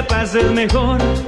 la pases mejor.